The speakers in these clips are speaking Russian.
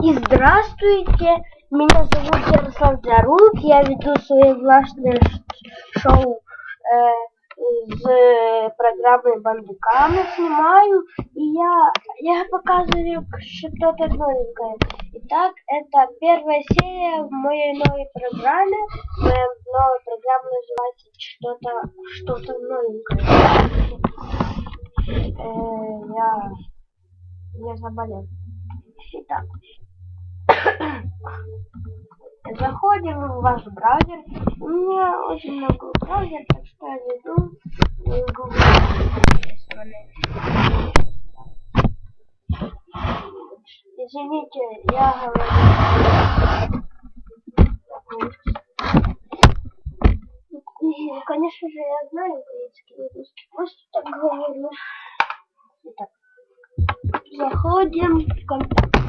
И здравствуйте, меня зовут Ярослав Зарук, я веду свое властное шоу э, с программой Бандикама снимаю, и я, я показываю что-то новенькое. Итак, это первая серия в моей новой программе. Моя новая программа называется что-то что-то новенькое. Э, я, я заболел. Итак. Заходим в ваш браузер. У меня очень много браузер, так что я веду Google. Извините, я говорю. Конечно же, я знаю украинский язык. Просто так говорю. Итак, заходим в контакт.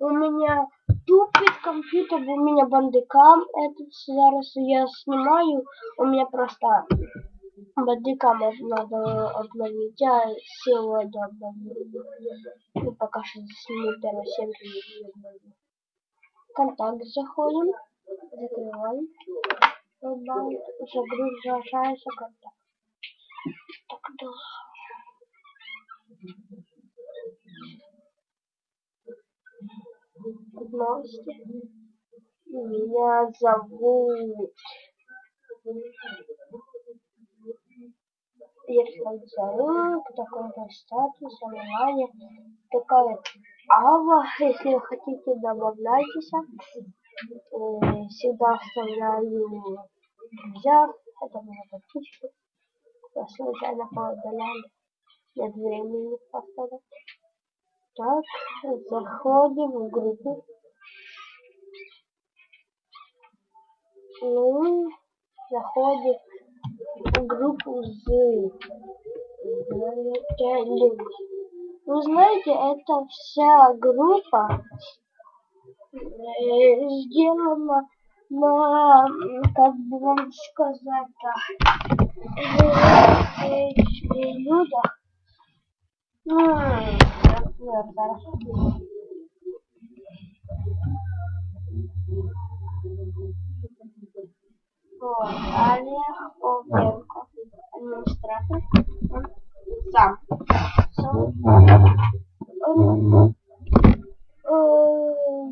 У меня тупит компьютер, у меня бандикам этот зараз я снимаю. У меня просто бандикам надо обновить. Я сегодня обновлю. Ну, пока что сниму первую серию. Контакт заходим. Закрываем. Загружается контакт. Так долго. Новости. Меня зовут Ярослав Зарук, такой-то статус, онлайн, такая Ава, если вы хотите, добавляйтесь. Э, всегда оставляю взяв, это моя подписчик. Я случайно поудалял, нет времени поставить. Так, заходим в группу. Ну, заходим в группу с Вы знаете, это вся группа э, сделана на, как бы вам сказать, э, э, людях. Олег Овенко, администратор, сам. Э,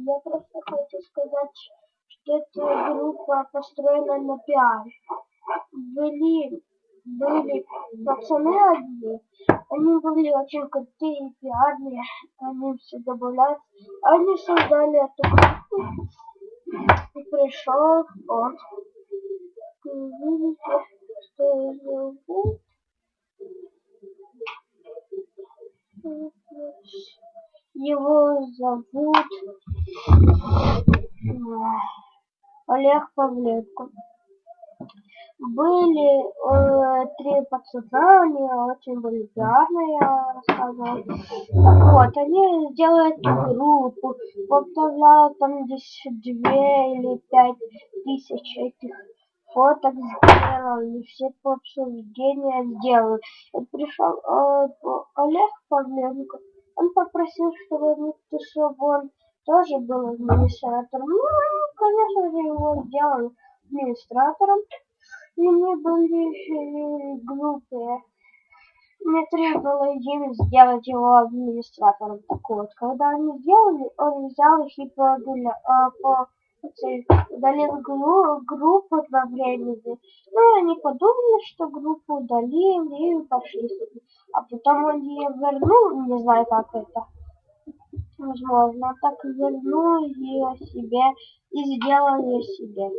я просто хочу сказать, что эта группа построена на пиаре. Были, были пацаны одни, они были очень крутые, пиарные, они все добавляют. Они создали эту группу. И пришел он. Видите, что зовут? Его зовут Олег Павленко были э, три пацана, они очень были я рассказывал. Так вот, они сделали группу, поставляют там здесь две или пять тысяч этих фоток сделали, все по обсуждения сделали. И пришел э, Олег Павленко, он попросил, чтобы, чтобы он тоже был администратором. Ну, конечно же, его сделали администратором и они были глупые. Мне требовало им сделать его администратором. Так вот, когда они сделали, он взял их и а, по, удалил группу во времени. Ну, они подумали, что группу удалили и пошли. А потом он ее вернул, не знаю, как это возможно, так вернул ее себе и сделал ее себе.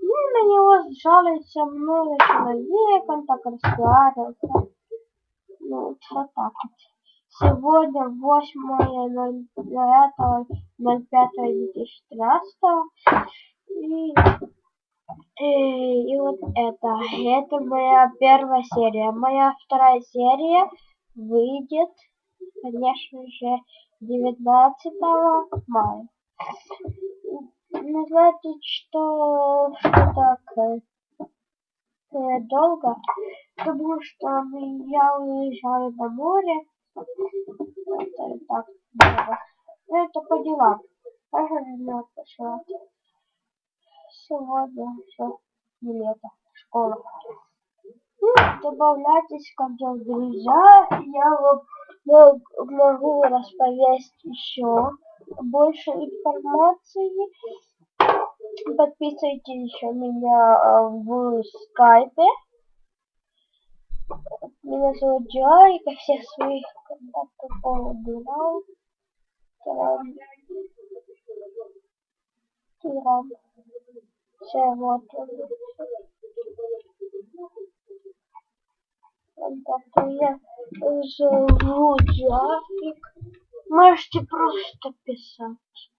Ну, на него сжалится много человек, он так раскладывался. Ну, вот так вот. Сегодня 8.05.05.2013 и, и, и вот это. Это моя первая серия. Моя вторая серия выйдет, конечно же, 19 мая называется, что, что так э, долго, потому что я уезжаю на море. Это так долго. просто по делам. Правильно пошла. Сегодня все не лето, школа. Ну, добавляйтесь ко мне в друзья, я вам могу расповесть еще больше информации. Подписывайтесь еще меня в скайпе. Меня зовут Джой, и всех своих контактов убирал. Тиран. Тиран. Все, вот. Контакты я живу Джафик. Можете просто писать.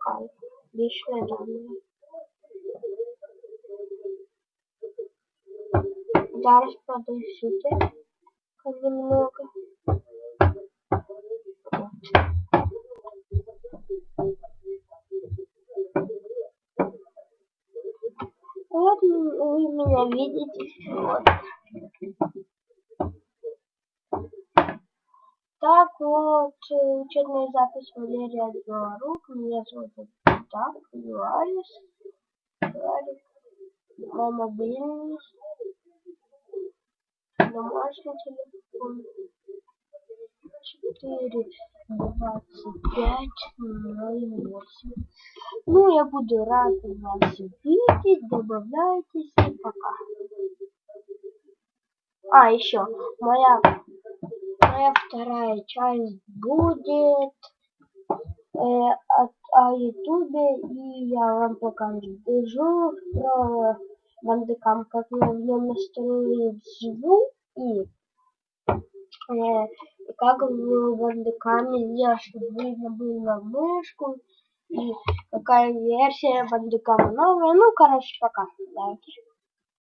Кайф. Личные. Зараз подождите немного. Вот. вы меня видите. Вот. Так вот, учебная запись Валерия Белорук. Меня зовут так, Юарис. Юарис. Мой мобильный домашний телефон четыре двадцать пять ноль восемь. Ну, я буду рад вас видеть. Добавляйтесь и пока. А, еще моя моя вторая часть будет э, от, о ютубе и я вам покажу про бандикам, как я в нем настроить звук и, э, и как в бандикаме сделать, чтобы видно было мышку и какая версия бандикама новая. Ну, короче, пока. Давайте.